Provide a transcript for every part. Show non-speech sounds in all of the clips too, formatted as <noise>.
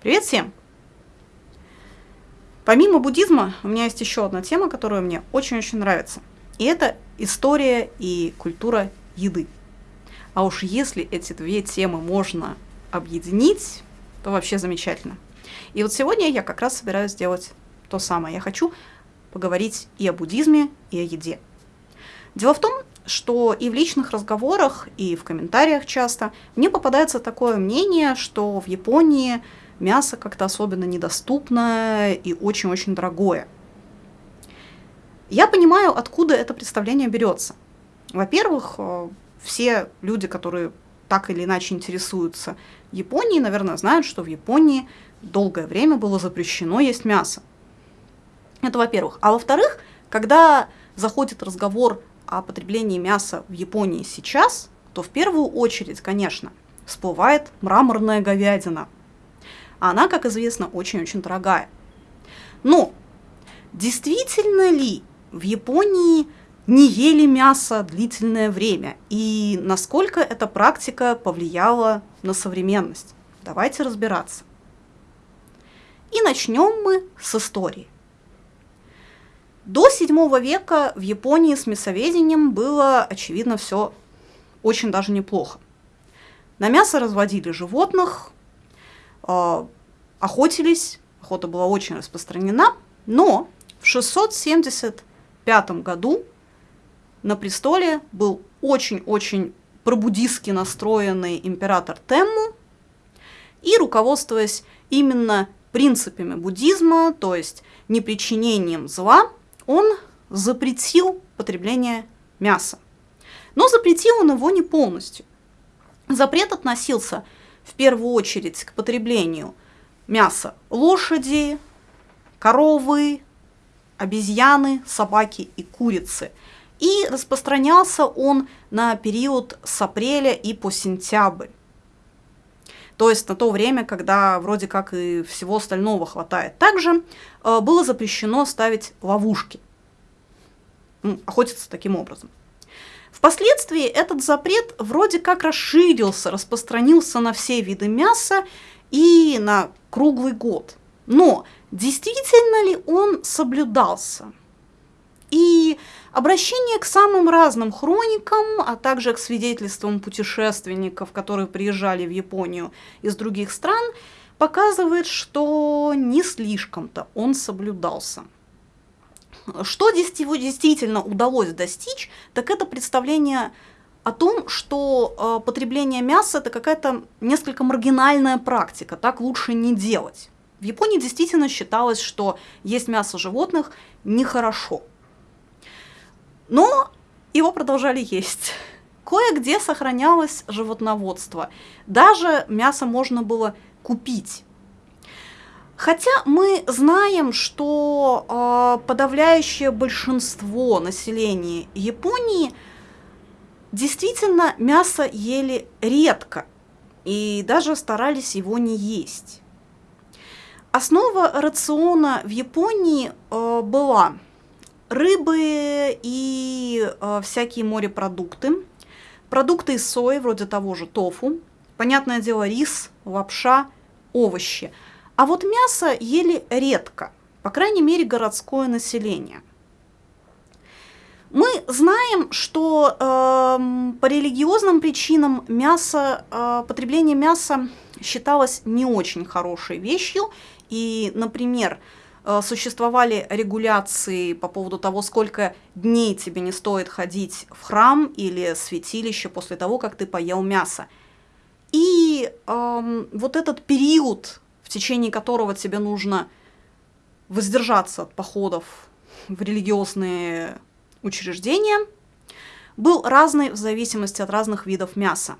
Привет всем! Помимо буддизма, у меня есть еще одна тема, которая мне очень-очень нравится. И это история и культура еды. А уж если эти две темы можно объединить, то вообще замечательно. И вот сегодня я как раз собираюсь сделать то самое. Я хочу поговорить и о буддизме, и о еде. Дело в том, что и в личных разговорах, и в комментариях часто мне попадается такое мнение, что в Японии мясо как-то особенно недоступное и очень-очень дорогое. Я понимаю, откуда это представление берется. Во-первых, э, все люди, которые так или иначе интересуются Японией, наверное, знают, что в Японии долгое время было запрещено есть мясо. Это во-первых. А во-вторых, когда заходит разговор о потреблении мяса в Японии сейчас, то в первую очередь, конечно, всплывает мраморная говядина. А она, как известно, очень-очень дорогая. Но действительно ли в Японии не ели мясо длительное время? И насколько эта практика повлияла на современность? Давайте разбираться. И начнем мы с истории. До 7 века в Японии с мясоведением было, очевидно, все очень даже неплохо. На мясо разводили животных, охотились, охота была очень распространена, но в 675 году на престоле был очень-очень пробудистски настроенный император Темму, и, руководствуясь именно принципами буддизма, то есть непричинением зла, он запретил потребление мяса. Но запретил он его не полностью. Запрет относился в первую очередь к потреблению мяса лошади, коровы, обезьяны, собаки и курицы. И распространялся он на период с апреля и по сентябрь. То есть на то время, когда вроде как и всего остального хватает. Также э, было запрещено ставить ловушки, охотиться таким образом. Впоследствии этот запрет вроде как расширился, распространился на все виды мяса и на круглый год. Но действительно ли он соблюдался? И обращение к самым разным хроникам, а также к свидетельствам путешественников, которые приезжали в Японию из других стран, показывает, что не слишком-то он соблюдался. Что действительно удалось достичь, так это представление о том, что э, потребление мяса это какая-то несколько маргинальная практика, так лучше не делать. В Японии действительно считалось, что есть мясо животных нехорошо. Но его продолжали есть. Кое-где сохранялось животноводство. Даже мясо можно было купить. Хотя мы знаем, что э, подавляющее большинство населения Японии действительно мясо ели редко и даже старались его не есть. Основа рациона в Японии э, была рыбы и э, всякие морепродукты, продукты из сои, вроде того же тофу, понятное дело, рис, лапша, овощи. А вот мясо ели редко, по крайней мере, городское население. Мы знаем, что э, по религиозным причинам мясо, э, потребление мяса считалось не очень хорошей вещью. И, например, Э, существовали регуляции по поводу того, сколько дней тебе не стоит ходить в храм или святилище после того, как ты поел мясо. И эм, вот этот период, в течение которого тебе нужно воздержаться от походов в религиозные учреждения, был разный в зависимости от разных видов мяса.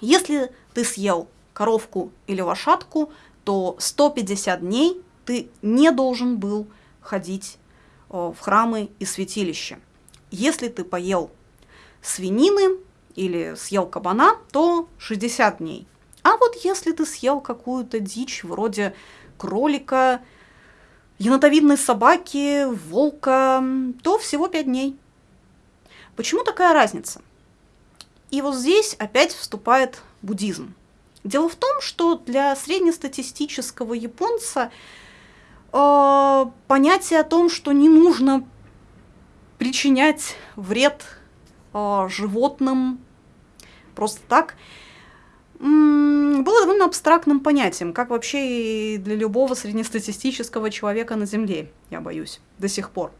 Если ты съел коровку или лошадку, то 150 дней ты не должен был ходить э, в храмы и святилища. Если ты поел свинины или съел кабана, то 60 дней. А вот если ты съел какую-то дичь вроде кролика, енотовидной собаки, волка, то всего 5 дней. Почему такая разница? И вот здесь опять вступает буддизм. Дело в том, что для среднестатистического японца э, понятие о том, что не нужно причинять вред э, животным просто так, было довольно абстрактным понятием, как вообще и для любого среднестатистического человека на Земле, я боюсь, до сих пор.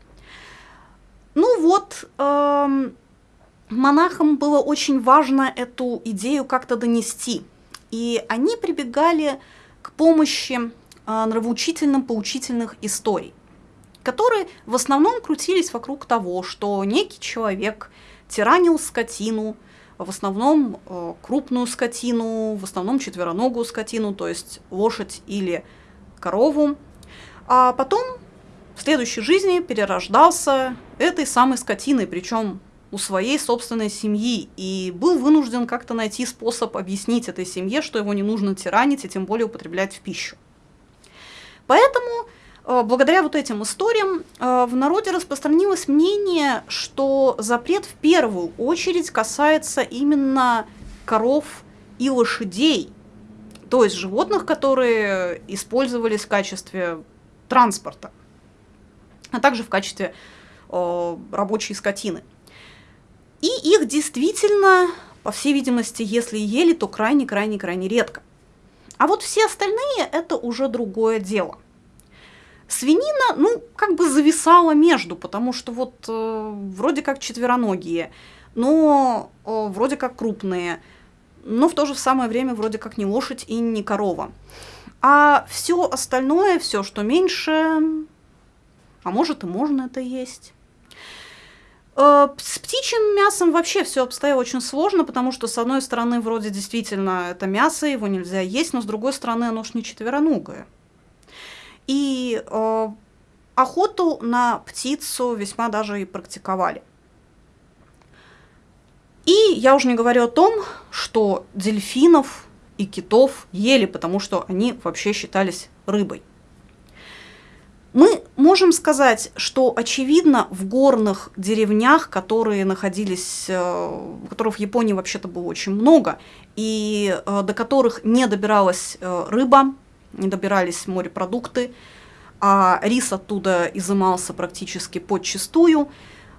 Ну вот, э, монахам было очень важно эту идею как-то донести, и они прибегали к помощи э, нравоучительно-поучительных историй, которые в основном крутились вокруг того, что некий человек тиранил скотину, в основном э, крупную скотину, в основном четвероногую скотину, то есть лошадь или корову. А потом в следующей жизни перерождался этой самой скотиной, причем у своей собственной семьи, и был вынужден как-то найти способ объяснить этой семье, что его не нужно тиранить и тем более употреблять в пищу. Поэтому благодаря вот этим историям э, в народе распространилось мнение, что запрет в первую очередь касается именно коров и лошадей, то есть животных, которые использовались в качестве транспорта, а также в качестве э, рабочей скотины. И их действительно, по всей видимости, если ели, то крайне-крайне-крайне редко. А вот все остальные – это уже другое дело. Свинина, ну, как бы зависала между, потому что вот э, вроде как четвероногие, но э, вроде как крупные, но в то же самое время вроде как не лошадь и не корова. А все остальное, все, что меньше, а может и можно это есть. Э, с птичьим мясом вообще все обстояло очень сложно, потому что, с одной стороны, вроде действительно это мясо, его нельзя есть, но с другой стороны, оно ж не четвероногое. И э, охоту на птицу весьма даже и практиковали. И я уже не говорю о том, что дельфинов и китов ели, потому что они вообще считались рыбой. Мы можем сказать, что, очевидно, в горных деревнях, которые находились, э, которых в Японии вообще-то было очень много, и э, до которых не добиралась э, рыба, не добирались морепродукты, а рис оттуда изымался практически подчистую.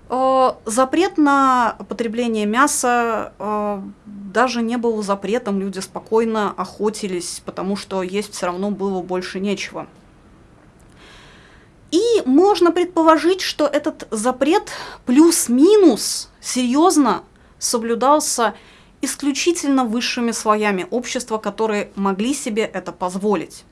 Э, запрет на потребление мяса э, даже не был запретом, люди спокойно охотились, потому что есть все равно было больше нечего. И можно предположить, что этот запрет плюс-минус серьезно соблюдался исключительно высшими слоями общества, которые могли себе это позволить.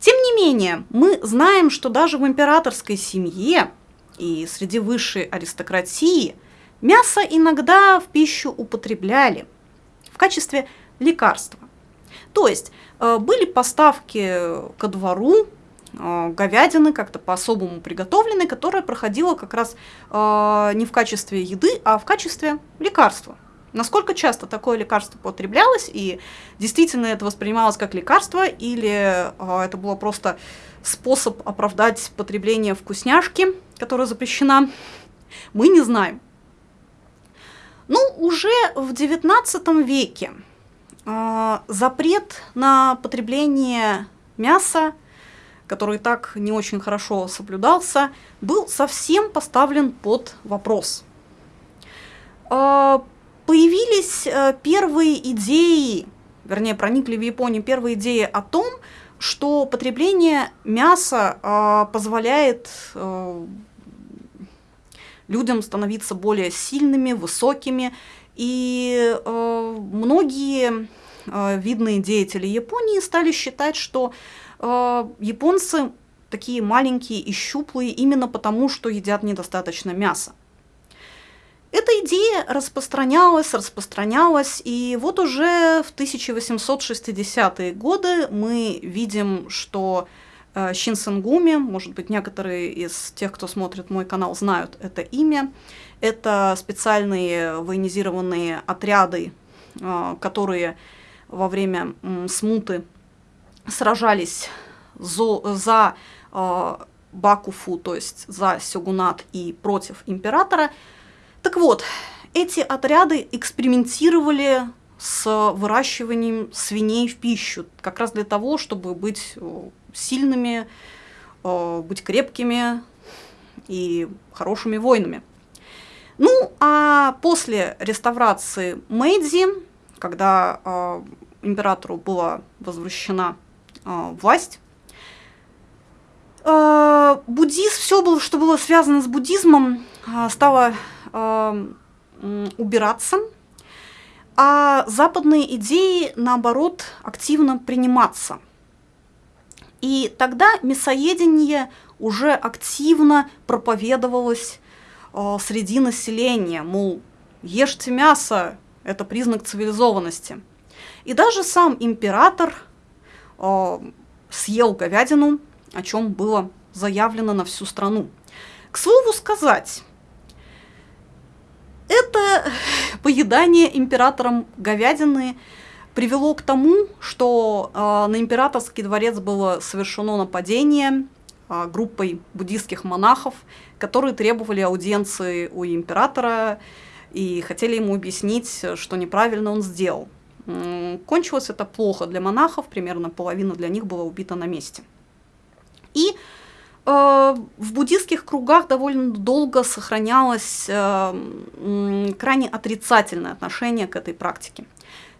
Тем не менее, мы знаем, что даже в императорской семье и среди высшей аристократии мясо иногда в пищу употребляли в качестве лекарства. То есть э, были поставки ко двору э, говядины, как-то по-особому приготовленной, которая проходила как раз э, не в качестве еды, а в качестве лекарства. Насколько часто такое лекарство употреблялось, и действительно это воспринималось как лекарство, или э, это было просто способ оправдать потребление вкусняшки, которая запрещена, мы не знаем. Ну, уже в XIX веке э, запрет на потребление мяса, который так не очень хорошо соблюдался, был совсем поставлен под вопрос. Появились э, первые идеи, вернее, проникли в Японию первые идеи о том, что потребление мяса э, позволяет э, людям становиться более сильными, высокими, и многие видные деятели Японии стали считать, что японцы такие маленькие и щуплые именно потому, что едят недостаточно мяса. Эта идея распространялась, распространялась, и вот уже в 1860-е годы мы видим, что э, Шинсенгуми, может быть, некоторые из тех, кто смотрит мой канал, знают это имя. Это специальные военизированные отряды, э, которые во время смуты сражались за, за э, Бакуфу, то есть за сёгунат и против императора – так вот, эти отряды экспериментировали с выращиванием свиней в пищу, как раз для того, чтобы быть э, сильными, э, быть крепкими и хорошими воинами. Ну, а после реставрации Мэйдзи, когда э, императору была возвращена э, власть, э, буддизм, все было, что было связано с буддизмом, э, стало убираться, а западные идеи, наоборот, активно приниматься. И тогда мясоедение уже активно проповедовалось э, среди населения, мол, ешьте мясо, это признак цивилизованности. И даже сам император э, съел говядину, о чем было заявлено на всю страну. К слову сказать, поедание императором говядины привело к тому, что э, на императорский дворец было совершено нападение э, группой буддийских монахов, которые требовали аудиенции у императора и хотели ему объяснить, что неправильно он сделал. Кончилось это плохо для монахов, примерно половина для них была убита на месте. И в буддийских кругах довольно долго сохранялось э, крайне отрицательное отношение к этой практике.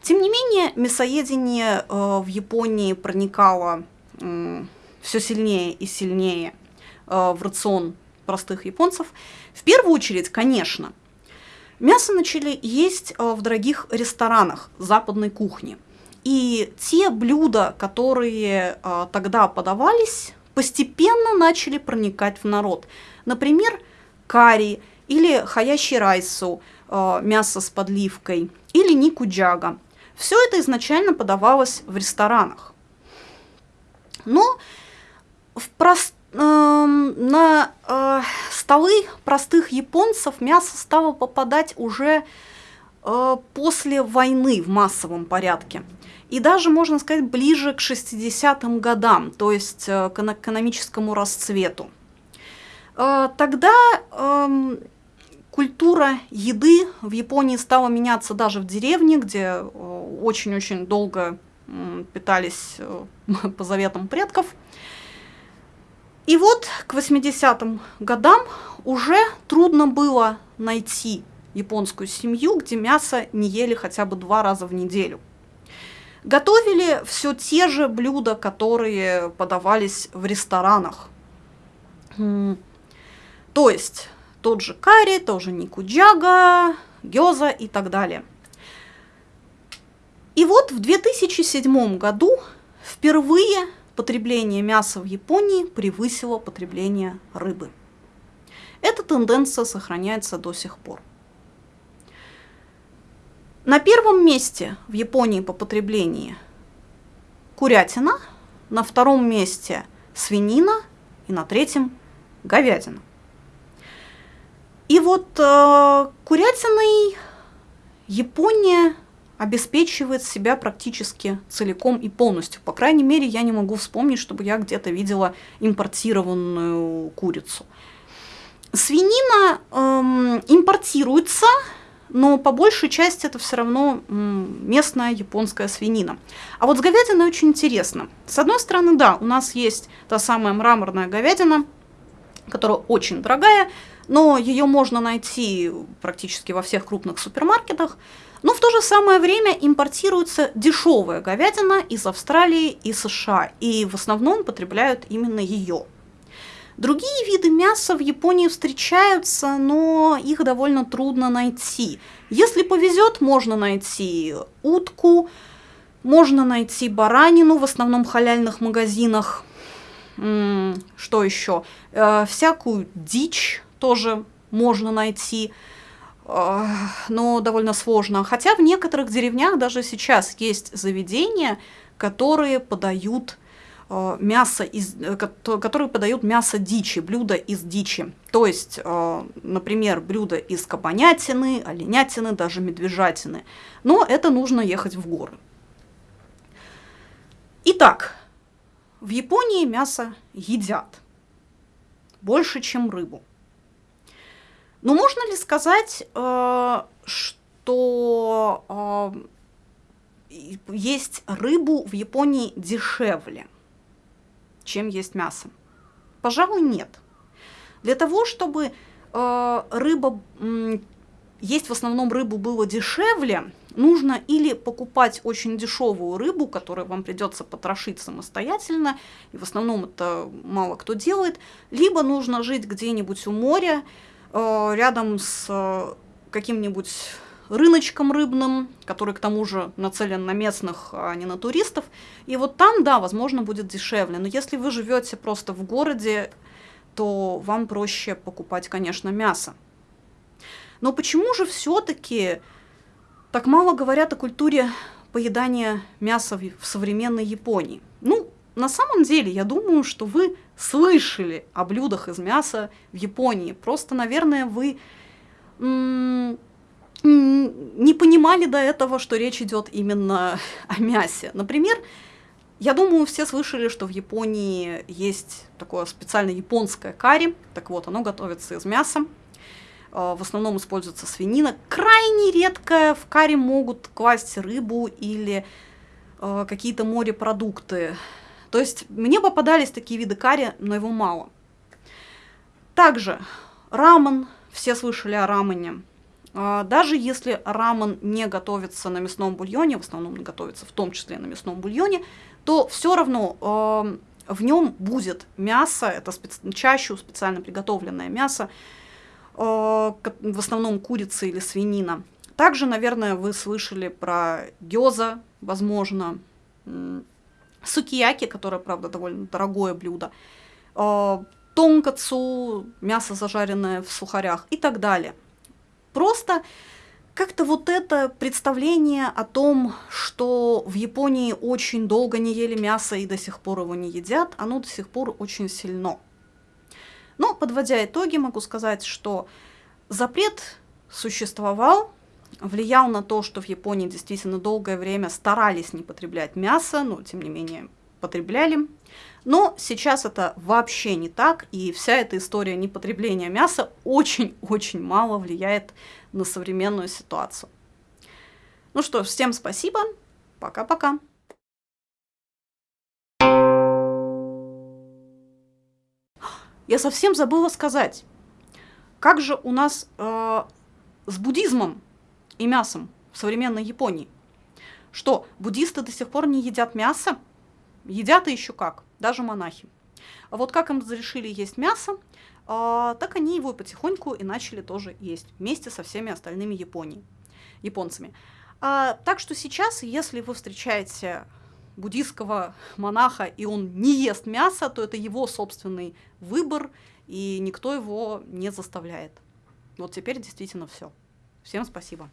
Тем не менее, мясоедение э, в Японии проникало э, все сильнее и сильнее э, в рацион простых японцев. В первую очередь, конечно, мясо начали есть э, в дорогих ресторанах западной кухни. И те блюда, которые э, тогда подавались, постепенно начали проникать в народ. Например, карри или хаящи райсу, э, мясо с подливкой, или никуджага. Все это изначально подавалось в ресторанах. Но в прост... э, на э, столы простых японцев мясо стало попадать уже э, после войны в массовом порядке. И даже, можно сказать, ближе к 60-м годам, то есть э, к экономическому расцвету. Э, тогда эм, культура еды в Японии стала меняться даже в деревне, где э, очень-очень долго питались <laughs> по заветам предков. И вот к 80-м годам уже трудно было найти японскую семью, где мясо не ели хотя бы два раза в неделю. Готовили все те же блюда, которые подавались в ресторанах. То есть тот же карри, тоже никуджага, гёза и так далее. И вот в 2007 году впервые потребление мяса в Японии превысило потребление рыбы. Эта тенденция сохраняется до сих пор. На первом месте в Японии по потреблению курятина, на втором месте свинина и на третьем говядина. И вот э, курятиной Япония обеспечивает себя практически целиком и полностью. По крайней мере, я не могу вспомнить, чтобы я где-то видела импортированную курицу. Свинина эм, импортируется, но по большей части это все равно местная японская свинина. А вот с говядиной очень интересно. С одной стороны, да, у нас есть та самая мраморная говядина, которая очень дорогая, но ее можно найти практически во всех крупных супермаркетах. Но в то же самое время импортируется дешевая говядина из Австралии и США, и в основном потребляют именно ее. Другие виды мяса в Японии встречаются, но их довольно трудно найти. Если повезет, можно найти утку, можно найти баранину в основном халяльных магазинах. Что еще? Э, всякую дичь тоже можно найти, э, но довольно сложно. Хотя в некоторых деревнях даже сейчас есть заведения, которые подают мясо из, э, которые подают мясо дичи, блюда из дичи. То есть, например, блюда из кабанятины, оленятины, даже медвежатины. Но это нужно ехать в горы. Итак, в Японии мясо едят больше, чем рыбу. Но можно ли сказать, э, что э, есть рыбу в Японии дешевле, чем есть мясо? Пожалуй, нет. Для того, чтобы э, рыба, э, есть в основном рыбу было дешевле, нужно или покупать очень дешевую рыбу, которую вам придется потрошить самостоятельно, и в основном это мало кто делает, либо нужно жить где-нибудь у моря, э, рядом с э, каким-нибудь рыночком рыбным, который к тому же нацелен на местных, а не на туристов. И вот там, да, возможно, будет дешевле. Но если вы живете просто в городе, то вам проще покупать, конечно, мясо. Но почему же все-таки так мало говорят о культуре поедания мяса в современной Японии? Ну, на самом деле, я думаю, что вы слышали о блюдах из мяса в Японии. Просто, наверное, вы не понимали до этого, что речь идет именно о мясе. Например, я думаю, все слышали, что в Японии есть такое специальное японское карри. Так вот, оно готовится из мяса. А, в основном используется свинина. Крайне редко в карри могут класть рыбу или а, какие-то морепродукты. То есть мне попадались такие виды карри, но его мало. Также рамен. Все слышали о рамене. А, даже если рамен не готовится на мясном бульоне, в основном готовится в том числе на мясном бульоне, то все равно в нем будет мясо, это специ... чаще специально приготовленное мясо, э, в основном курица или свинина. Также, наверное, вы слышали про гёза, возможно, сукияки, которое, правда, довольно дорогое блюдо, э, тонкацу, мясо зажаренное в сухарях и так далее. Просто как-то вот это представление о том, что в Японии очень долго не ели мясо и до сих пор его не едят, оно до сих пор очень сильно. Но, подводя итоги, могу сказать, что запрет существовал, влиял на то, что в Японии действительно долгое время старались не потреблять мясо, но тем не менее потребляли. Но сейчас это вообще не так, и вся эта история непотребления мяса очень-очень мало влияет на современную ситуацию. Ну что ж, всем спасибо, пока-пока. Я совсем забыла сказать, как же у нас э, с буддизмом и мясом в современной Японии? Что, буддисты до сих пор не едят мясо? Едят и еще как, даже монахи. А вот как им разрешили есть мясо, а, так они его потихоньку и начали тоже есть вместе со всеми остальными Японии, японцами. А, так что сейчас, если вы встречаете буддийского монаха, и он не ест мясо, то это его собственный выбор, и никто его не заставляет. Вот теперь действительно все. Всем спасибо.